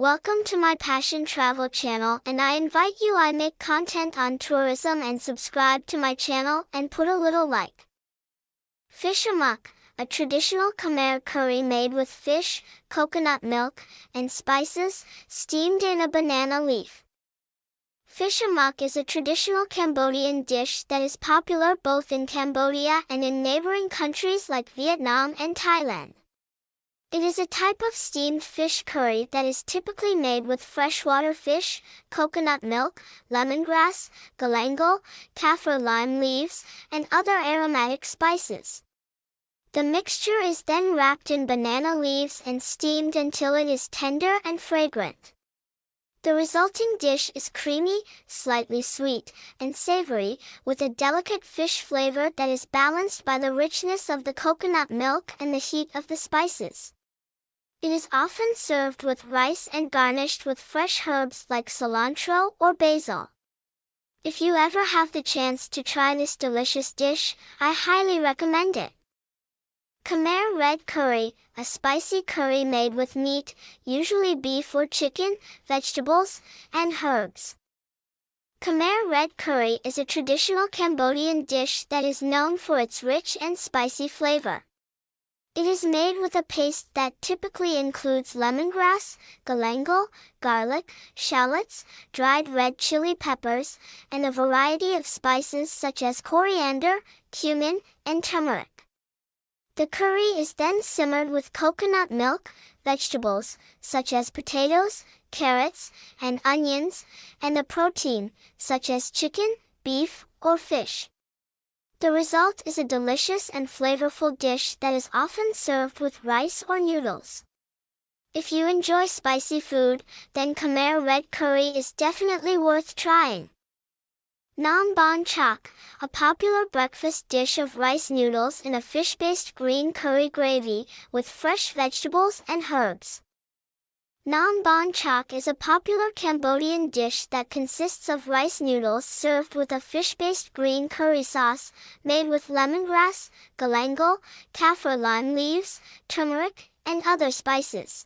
Welcome to my Passion Travel channel and I invite you I make content on tourism and subscribe to my channel and put a little like. Fish amok, a traditional Khmer curry made with fish, coconut milk, and spices, steamed in a banana leaf. Fish amok is a traditional Cambodian dish that is popular both in Cambodia and in neighboring countries like Vietnam and Thailand. It is a type of steamed fish curry that is typically made with freshwater fish, coconut milk, lemongrass, galangal, kaffir lime leaves, and other aromatic spices. The mixture is then wrapped in banana leaves and steamed until it is tender and fragrant. The resulting dish is creamy, slightly sweet, and savory, with a delicate fish flavor that is balanced by the richness of the coconut milk and the heat of the spices. It is often served with rice and garnished with fresh herbs like cilantro or basil. If you ever have the chance to try this delicious dish, I highly recommend it. Khmer red curry, a spicy curry made with meat, usually beef or chicken, vegetables, and herbs. Khmer red curry is a traditional Cambodian dish that is known for its rich and spicy flavor. It is made with a paste that typically includes lemongrass, galangal, garlic, shallots, dried red chili peppers, and a variety of spices such as coriander, cumin, and turmeric. The curry is then simmered with coconut milk, vegetables, such as potatoes, carrots, and onions, and a protein, such as chicken, beef, or fish. The result is a delicious and flavorful dish that is often served with rice or noodles. If you enjoy spicy food, then Khmer red curry is definitely worth trying. Nam Bon Chak, a popular breakfast dish of rice noodles in a fish-based green curry gravy with fresh vegetables and herbs. Nam Bon Chak is a popular Cambodian dish that consists of rice noodles served with a fish-based green curry sauce, made with lemongrass, galangal, kaffir lime leaves, turmeric, and other spices.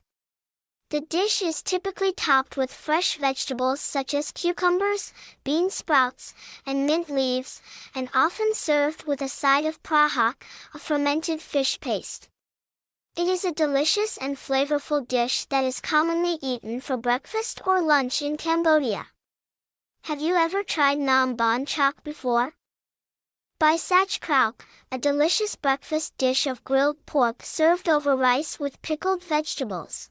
The dish is typically topped with fresh vegetables such as cucumbers, bean sprouts, and mint leaves, and often served with a side of prahak, a fermented fish paste. It is a delicious and flavorful dish that is commonly eaten for breakfast or lunch in Cambodia. Have you ever tried Nam Bon Chok before? Bai Sach Krauk, a delicious breakfast dish of grilled pork served over rice with pickled vegetables.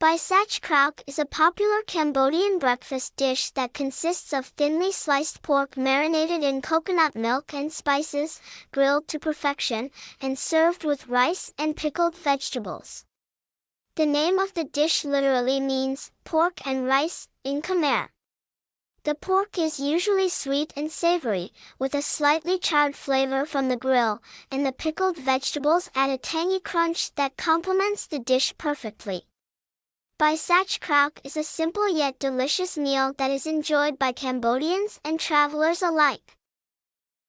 Bai Sach Krauk is a popular Cambodian breakfast dish that consists of thinly sliced pork marinated in coconut milk and spices, grilled to perfection, and served with rice and pickled vegetables. The name of the dish literally means pork and rice in Khmer. The pork is usually sweet and savory, with a slightly charred flavor from the grill, and the pickled vegetables add a tangy crunch that complements the dish perfectly. Bai Sach Krauk is a simple yet delicious meal that is enjoyed by Cambodians and travelers alike.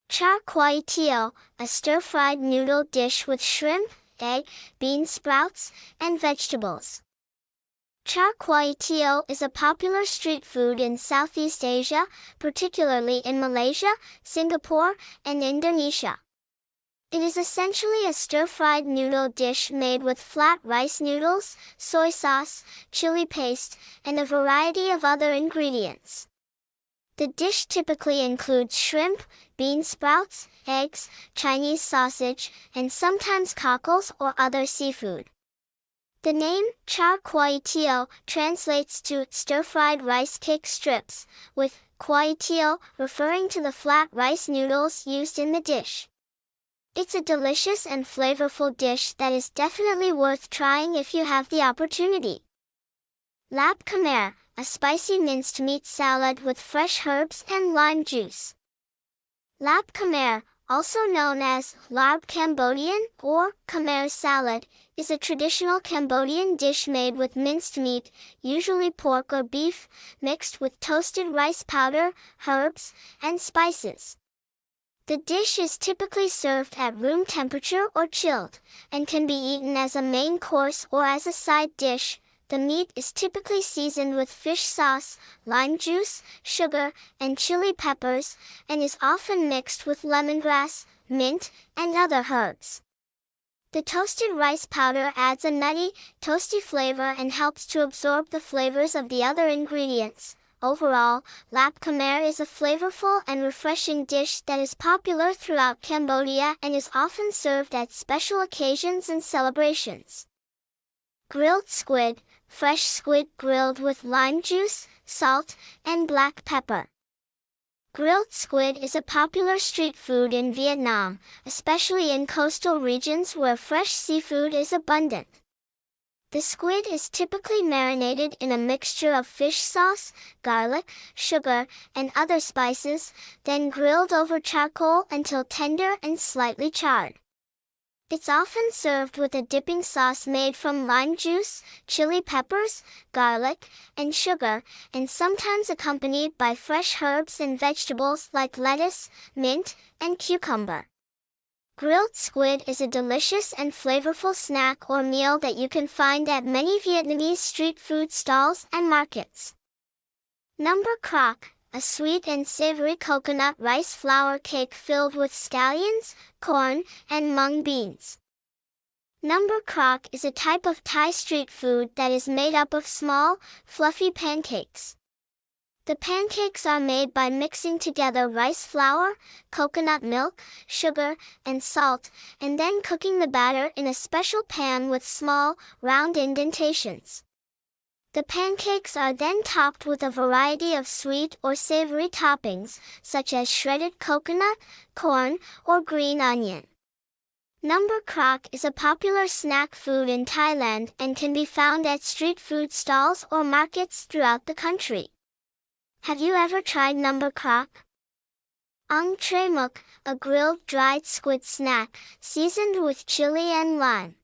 Char Kway Teow, a stir-fried noodle dish with shrimp, egg, bean sprouts, and vegetables. Char Kway Teow is a popular street food in Southeast Asia, particularly in Malaysia, Singapore, and Indonesia. It is essentially a stir-fried noodle dish made with flat rice noodles, soy sauce, chili paste, and a variety of other ingredients. The dish typically includes shrimp, bean sprouts, eggs, Chinese sausage, and sometimes cockles or other seafood. The name, char kway teow, translates to stir-fried rice cake strips, with kway teow referring to the flat rice noodles used in the dish. It's a delicious and flavorful dish that is definitely worth trying if you have the opportunity. Lap Khmer, a spicy minced meat salad with fresh herbs and lime juice. Lap Khmer, also known as Larb Cambodian or Khmer salad, is a traditional Cambodian dish made with minced meat, usually pork or beef, mixed with toasted rice powder, herbs, and spices. The dish is typically served at room temperature or chilled, and can be eaten as a main course or as a side dish, The meat is typically seasoned with fish sauce, lime juice, sugar, and chili peppers, and is often mixed with lemongrass, mint, and other herbs. The toasted rice powder adds a nutty, toasty flavor and helps to absorb the flavors of the other ingredients. Overall, Lap Khmer is a flavorful and refreshing dish that is popular throughout Cambodia and is often served at special occasions and celebrations. Grilled squid, fresh squid grilled with lime juice, salt, and black pepper. Grilled squid is a popular street food in Vietnam, especially in coastal regions where fresh seafood is abundant. The squid is typically marinated in a mixture of fish sauce, garlic, sugar, and other spices, then grilled over charcoal until tender and slightly charred. It's often served with a dipping sauce made from lime juice, chili peppers, garlic, and sugar, and sometimes accompanied by fresh herbs and vegetables like lettuce, mint, and cucumber. Grilled squid is a delicious and flavorful snack or meal that you can find at many Vietnamese street food stalls and markets. Number crock, a sweet and savory coconut rice flour cake filled with scallions, corn, and mung beans. Number crock is a type of Thai street food that is made up of small, fluffy pancakes. The pancakes are made by mixing together rice flour, coconut milk, sugar, and salt, and then cooking the batter in a special pan with small, round indentations. The pancakes are then topped with a variety of sweet or savory toppings, such as shredded coconut, corn, or green onion. Number crock is a popular snack food in Thailand and can be found at street food stalls or markets throughout the country. Have you ever tried number crock? Ong Tre Muk, a grilled dried squid snack, seasoned with chili and lime.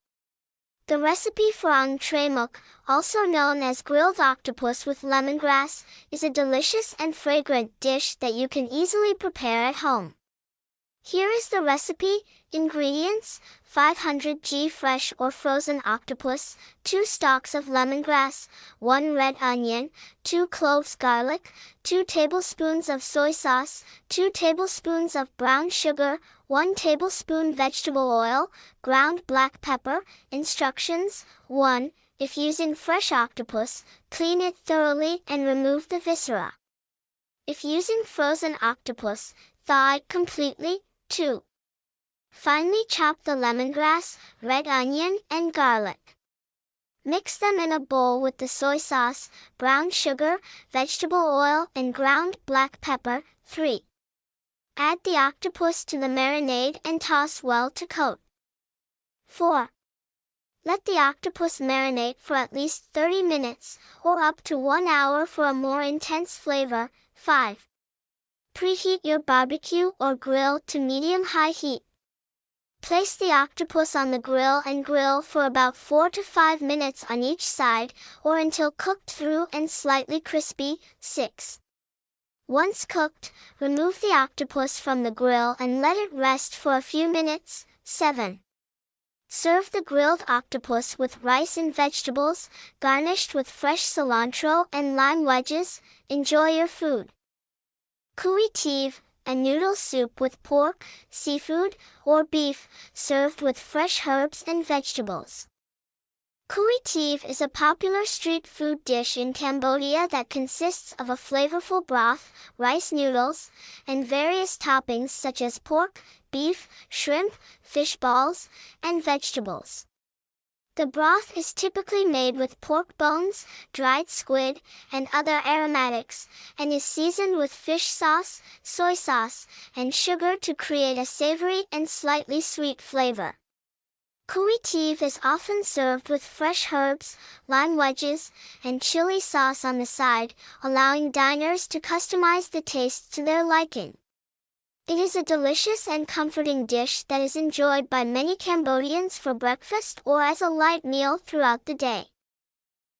The recipe for Ong Tre Muk, also known as grilled octopus with lemongrass, is a delicious and fragrant dish that you can easily prepare at home. Here is the recipe. Ingredients, 500 g fresh or frozen octopus, 2 stalks of lemongrass, 1 red onion, 2 cloves garlic, 2 tablespoons of soy sauce, 2 tablespoons of brown sugar, 1 tablespoon vegetable oil, ground black pepper. Instructions, 1. If using fresh octopus, clean it thoroughly and remove the viscera. If using frozen octopus, thaw it completely, 2. Finely chop the lemongrass, red onion, and garlic. Mix them in a bowl with the soy sauce, brown sugar, vegetable oil, and ground black pepper. 3. Add the octopus to the marinade and toss well to coat. 4. Let the octopus marinate for at least 30 minutes, or up to 1 hour for a more intense flavor. 5. Preheat your barbecue or grill to medium-high heat. Place the octopus on the grill and grill for about 4 to 5 minutes on each side, or until cooked through and slightly crispy. 6. Once cooked, remove the octopus from the grill and let it rest for a few minutes. 7. Serve the grilled octopus with rice and vegetables, garnished with fresh cilantro and lime wedges. Enjoy your food. Cui Tive, a noodle soup with pork, seafood, or beef, served with fresh herbs and vegetables. Cui Tive is a popular street food dish in Cambodia that consists of a flavorful broth, rice noodles, and various toppings such as pork, beef, shrimp, fish balls, and vegetables. The broth is typically made with pork bones, dried squid, and other aromatics, and is seasoned with fish sauce, soy sauce, and sugar to create a savory and slightly sweet flavor. Cui Tive is often served with fresh herbs, lime wedges, and chili sauce on the side, allowing diners to customize the taste to their liking. It is a delicious and comforting dish that is enjoyed by many Cambodians for breakfast or as a light meal throughout the day.